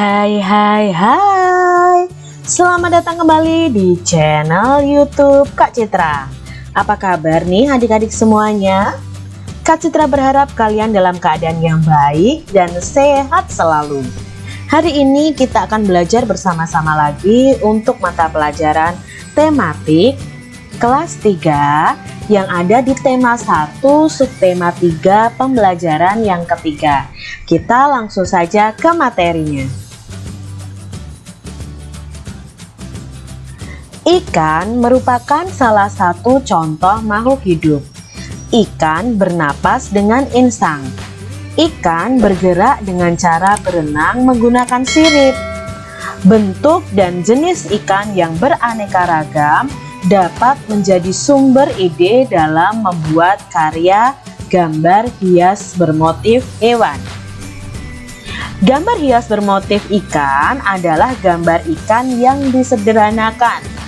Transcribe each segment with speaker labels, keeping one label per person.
Speaker 1: Hai hai hai Selamat datang kembali di channel youtube Kak Citra Apa kabar nih adik-adik semuanya? Kak Citra berharap kalian dalam keadaan yang baik dan sehat selalu Hari ini kita akan belajar bersama-sama lagi untuk mata pelajaran tematik kelas 3 yang ada di tema 1 subtema 3 pembelajaran yang ketiga kita langsung saja ke materinya. Ikan merupakan salah satu contoh makhluk hidup. Ikan bernapas dengan insang. Ikan bergerak dengan cara berenang menggunakan sirip. Bentuk dan jenis ikan yang beraneka ragam dapat menjadi sumber ide dalam membuat karya gambar hias bermotif hewan. Gambar hias bermotif ikan adalah gambar ikan yang disederhanakan.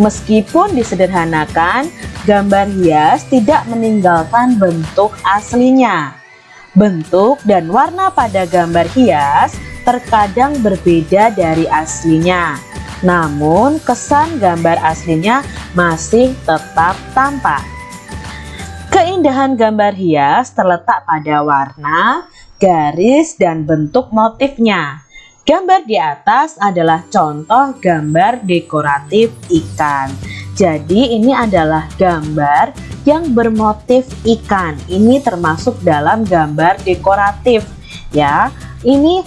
Speaker 1: Meskipun disederhanakan, gambar hias tidak meninggalkan bentuk aslinya. Bentuk dan warna pada gambar hias terkadang berbeda dari aslinya. Namun, kesan gambar aslinya masih tetap tampak. Keindahan gambar hias terletak pada warna, garis, dan bentuk motifnya. Gambar di atas adalah contoh gambar dekoratif ikan. Jadi ini adalah gambar yang bermotif ikan. Ini termasuk dalam gambar dekoratif ya. Ini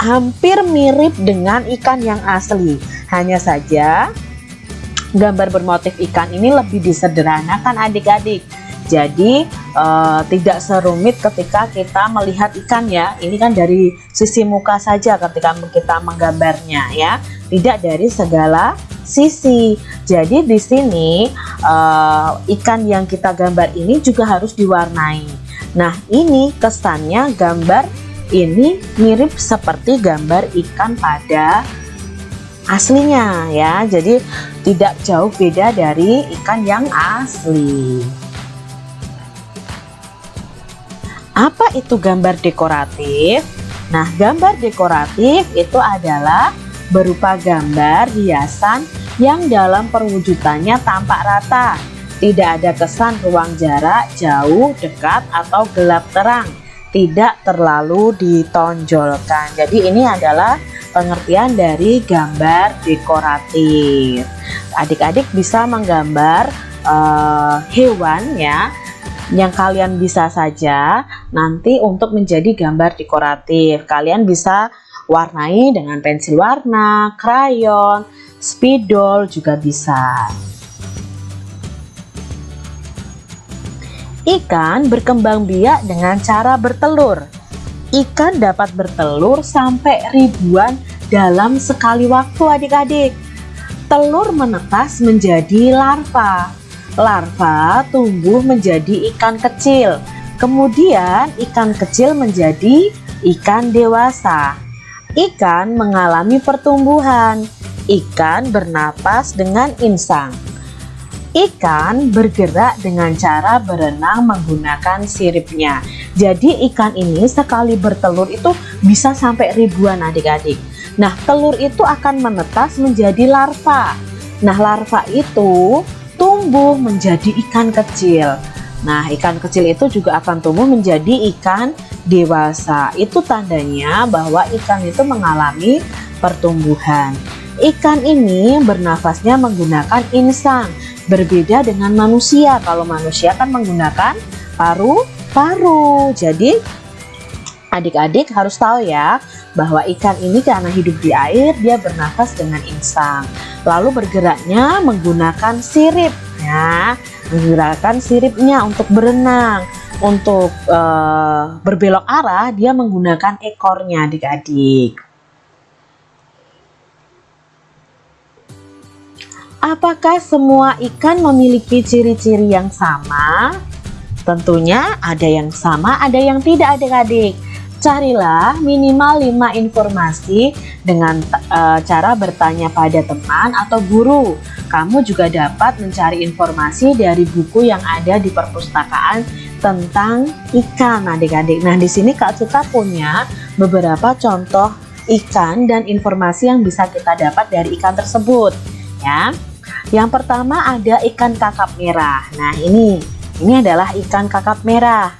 Speaker 1: hampir mirip dengan ikan yang asli. Hanya saja gambar bermotif ikan ini lebih disederhanakan adik-adik jadi uh, tidak serumit ketika kita melihat ikan ya. Ini kan dari sisi muka saja ketika kita menggambarnya ya. Tidak dari segala sisi. Jadi di sini uh, ikan yang kita gambar ini juga harus diwarnai. Nah, ini kesannya gambar ini mirip seperti gambar ikan pada aslinya ya. Jadi tidak jauh beda dari ikan yang asli. Apa itu gambar dekoratif? Nah, gambar dekoratif itu adalah berupa gambar hiasan yang dalam perwujudannya tampak rata. Tidak ada kesan ruang jarak, jauh, dekat, atau gelap terang. Tidak terlalu ditonjolkan. Jadi ini adalah pengertian dari gambar dekoratif. Adik-adik bisa menggambar uh, hewan ya yang kalian bisa saja nanti untuk menjadi gambar dekoratif. Kalian bisa warnai dengan pensil warna, krayon, spidol juga bisa. Ikan berkembang biak dengan cara bertelur. Ikan dapat bertelur sampai ribuan dalam sekali waktu adik-adik. Telur menetas menjadi larva larva tumbuh menjadi ikan kecil. Kemudian ikan kecil menjadi ikan dewasa. Ikan mengalami pertumbuhan. Ikan bernapas dengan insang. Ikan bergerak dengan cara berenang menggunakan siripnya. Jadi ikan ini sekali bertelur itu bisa sampai ribuan adik-adik. Nah telur itu akan menetas menjadi larva. Nah larva itu tumbuh menjadi ikan kecil. Nah, ikan kecil itu juga akan tumbuh menjadi ikan dewasa. Itu tandanya bahwa ikan itu mengalami pertumbuhan. Ikan ini bernafasnya menggunakan insang, berbeda dengan manusia. Kalau manusia kan menggunakan paru-paru. Jadi, adik-adik harus tahu ya, bahwa ikan ini karena hidup di air, dia bernafas dengan insang. Lalu bergeraknya menggunakan sirip ya. Menggunakan siripnya untuk berenang. Untuk uh, berbelok arah dia menggunakan ekornya adik-adik. Apakah semua ikan memiliki ciri-ciri yang sama? Tentunya ada yang sama ada yang tidak adik-adik Carilah minimal 5 informasi dengan e, cara bertanya pada teman atau guru. Kamu juga dapat mencari informasi dari buku yang ada di perpustakaan tentang ikan adik-adik. Nah, di sini Kak Cita punya beberapa contoh ikan dan informasi yang bisa kita dapat dari ikan tersebut ya yang pertama ada ikan kakap merah nah ini ini adalah ikan kakap merah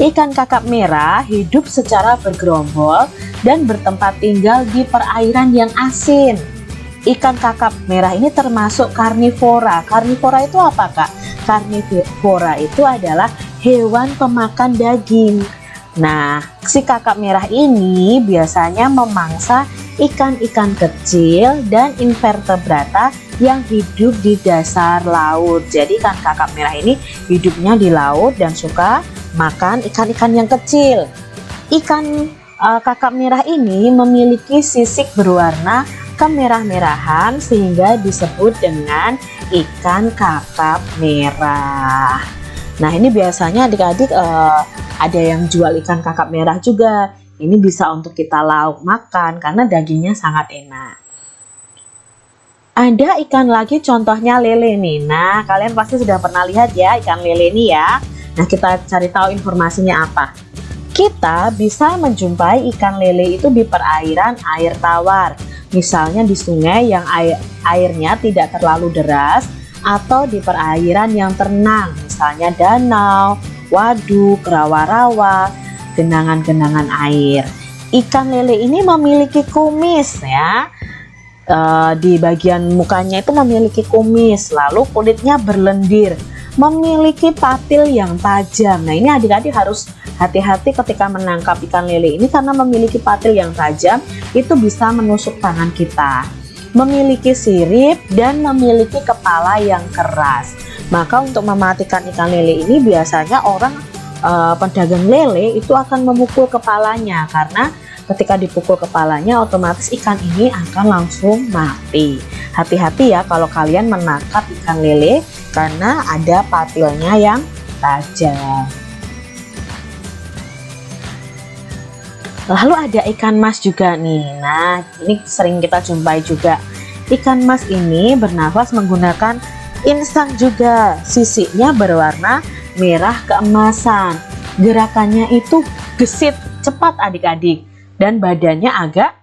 Speaker 1: ikan kakap merah hidup secara bergerombol dan bertempat tinggal di perairan yang asin. Ikan kakap merah ini termasuk karnivora. Karnivora itu apa kak? Karnivora itu adalah hewan pemakan daging. Nah, si kakap merah ini biasanya memangsa ikan-ikan kecil dan invertebrata yang hidup di dasar laut. Jadi ikan kakap merah ini hidupnya di laut dan suka makan ikan-ikan yang kecil. Ikan uh, kakap merah ini memiliki sisik berwarna kemerah-merahan sehingga disebut dengan ikan kakap merah. Nah, ini biasanya adik-adik uh, ada yang jual ikan kakap merah juga ini bisa untuk kita lauk makan karena dagingnya sangat enak ada ikan lagi contohnya lele nih nah kalian pasti sudah pernah lihat ya ikan lele ini ya nah kita cari tahu informasinya apa kita bisa menjumpai ikan lele itu di perairan air tawar misalnya di sungai yang air, airnya tidak terlalu deras atau di perairan yang tenang misalnya danau waduk, rawa-rawa, genangan-genangan air. Ikan lele ini memiliki kumis ya. E, di bagian mukanya itu memiliki kumis, lalu kulitnya berlendir, memiliki patil yang tajam. Nah, ini adik-adik harus hati-hati ketika menangkap ikan lele ini karena memiliki patil yang tajam, itu bisa menusuk tangan kita. Memiliki sirip dan memiliki kepala yang keras. Maka untuk mematikan ikan lele ini biasanya orang uh, pedagang lele itu akan memukul kepalanya karena ketika dipukul kepalanya otomatis ikan ini akan langsung mati. Hati-hati ya kalau kalian menangkap ikan lele karena ada patilnya yang tajam. Lalu ada ikan mas juga nih. Nah, ini sering kita jumpai juga. Ikan mas ini bernafas menggunakan insang juga sisiknya berwarna merah keemasan gerakannya itu gesit cepat adik-adik dan badannya agak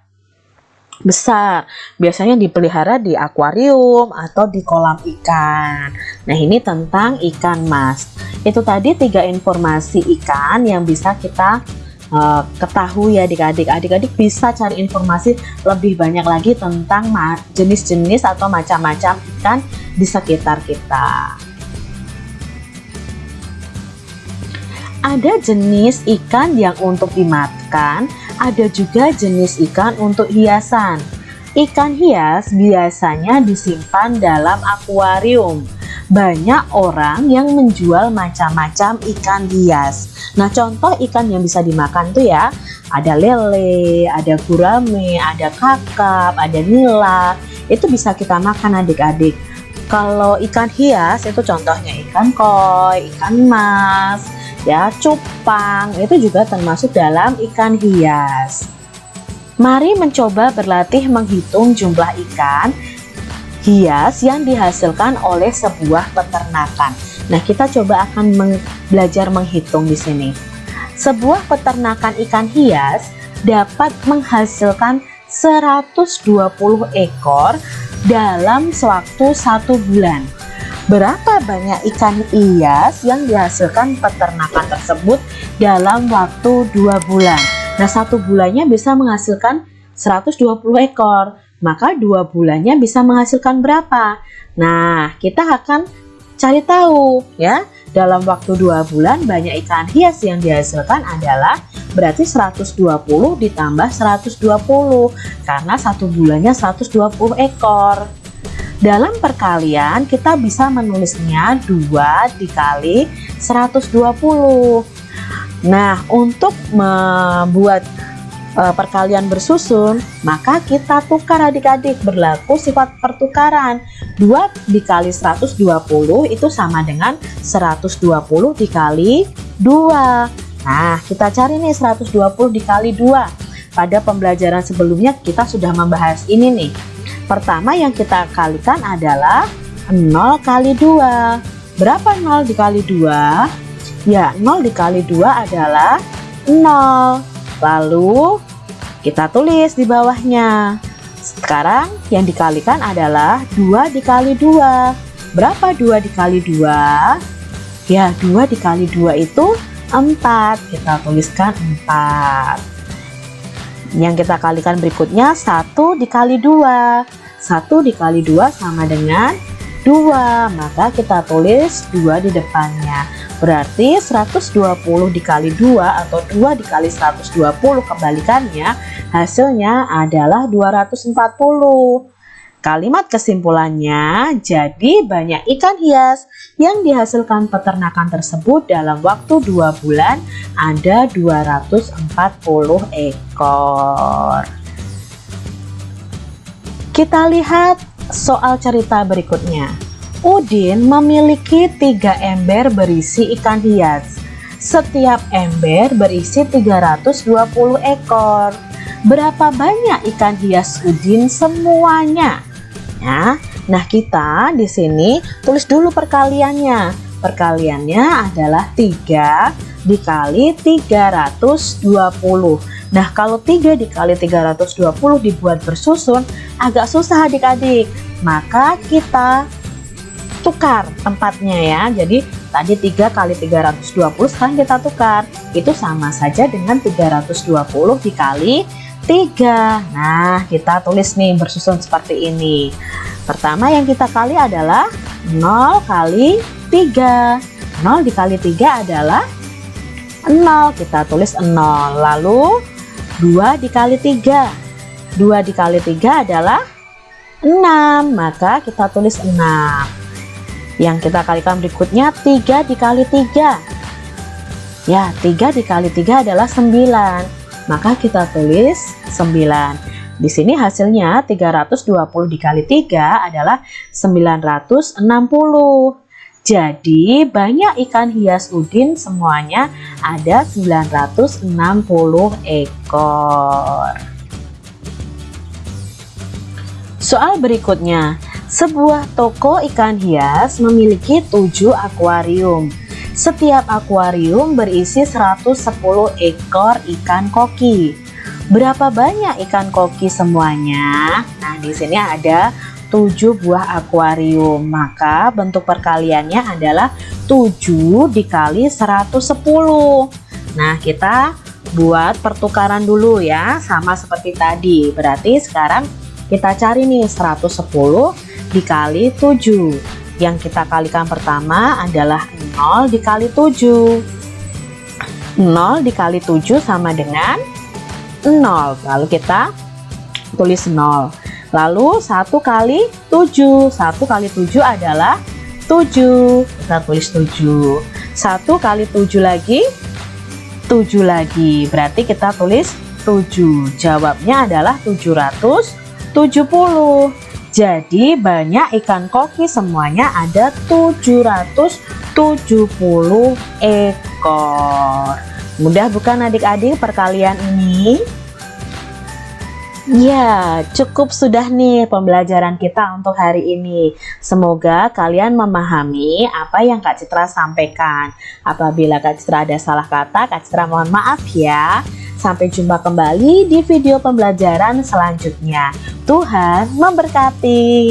Speaker 1: besar. Biasanya dipelihara di akuarium atau di kolam ikan. Nah ini tentang ikan mas. Itu tadi tiga informasi ikan yang bisa kita uh, ketahui ya adik-adik. Adik-adik bisa cari informasi lebih banyak lagi tentang jenis-jenis atau macam-macam ikan di sekitar kita. Ada jenis ikan yang untuk dimakan ada juga jenis ikan untuk hiasan. Ikan hias biasanya disimpan dalam akuarium. Banyak orang yang menjual macam-macam ikan hias. Nah contoh ikan yang bisa dimakan tuh ya ada lele, ada gurame, ada kakap, ada nila. Itu bisa kita makan adik-adik. Kalau ikan hias itu contohnya ikan koi, ikan mas, ya cupang itu juga termasuk dalam ikan hias Mari mencoba berlatih menghitung jumlah ikan hias yang dihasilkan oleh sebuah peternakan. Nah, kita coba akan meng belajar menghitung di sini. Sebuah peternakan ikan hias dapat menghasilkan 120 ekor dalam sewaktu satu bulan. Berapa banyak ikan hias yang dihasilkan peternakan tersebut dalam waktu dua bulan? Nah, satu bulannya bisa menghasilkan 120 ekor maka dua bulannya bisa menghasilkan berapa? Nah, kita akan cari tahu ya. Dalam waktu dua bulan banyak ikan hias yang dihasilkan adalah berarti 120 ditambah 120 karena satu bulannya 120 ekor. Dalam perkalian kita bisa menulisnya 2 dikali 120. Nah, untuk membuat uh, perkalian bersusun, maka kita tukar adik-adik berlaku sifat pertukaran. 2 dikali 120 itu sama dengan 120 dikali 2. Nah, kita cari nih 120 dikali 2. Pada pembelajaran sebelumnya kita sudah membahas ini nih. Pertama yang kita kalikan adalah 0 kali 2. Berapa 0 dikali 2? Ya, 0 dikali 2 adalah 0. Lalu kita tulis di bawahnya sekarang yang dikalikan adalah 2 dikali 2 berapa 2 dikali 2 ya 2 dikali 2 itu 4 kita tuliskan 4 yang kita kalikan berikutnya 1 dikali 2 1 dikali 2 sama dengan 2 maka kita tulis 2 di depannya. Berarti 120 dikali 2 atau 2 dikali 120 kembalikannya hasilnya adalah 240 kalimat kesimpulannya jadi banyak ikan hias yang dihasilkan peternakan tersebut dalam waktu 2 bulan ada 240 ekor kita lihat soal cerita berikutnya. Udin memiliki tiga ember berisi ikan hias. Setiap ember berisi 320 ekor. Berapa banyak ikan hias Udin semuanya? Ya, nah kita di sini tulis dulu perkaliannya. Perkaliannya adalah 3 dikali 320. Nah, kalau 3 dikali 320 dibuat bersusun agak susah adik-adik. Maka kita tukar tempatnya ya. Jadi tadi 3 kali 320 sekarang kita tukar. Itu sama saja dengan 320 dikali 3. Nah, kita tulis nih bersusun seperti ini. Pertama yang kita kali adalah 0 kali 3. 0 dikali 3 adalah 0. Kita tulis 0. Lalu 2 dikali 3 2 dikali 3 adalah 6 maka kita tulis 6 yang kita kalikan berikutnya 3 dikali 3 ya 3 dikali 3 adalah 9 maka kita tulis 9 di sini hasilnya 320 dikali 3 adalah 960 jadi banyak ikan hias udin semuanya ada 960 ekor. Soal berikutnya, sebuah toko ikan hias memiliki 7 akuarium. Setiap akuarium berisi 110 ekor ikan koki. Berapa banyak ikan koki semuanya? Nah, di sini ada 7 buah akuarium maka bentuk perkaliannya adalah 7 dikali 110 nah kita buat pertukaran dulu ya sama seperti tadi berarti sekarang kita cari nih 110 dikali 7 yang kita kalikan pertama adalah 0 dikali 7 0 dikali 7 sama dengan 0 lalu kita tulis 0 Lalu 1 kali 7 1 kali 7 adalah 7 Kita tulis 7 1 kali 7 lagi 7 lagi. Berarti kita tulis 7 Jawabnya adalah 770 Jadi banyak ikan koki semuanya ada 770 ekor Mudah bukan adik-adik perkalian ini? Ya, cukup sudah nih pembelajaran kita untuk hari ini. Semoga kalian memahami apa yang Kak Citra sampaikan. Apabila Kak Citra ada salah kata, Kak Citra mohon maaf ya. Sampai jumpa kembali di video pembelajaran selanjutnya. Tuhan memberkati.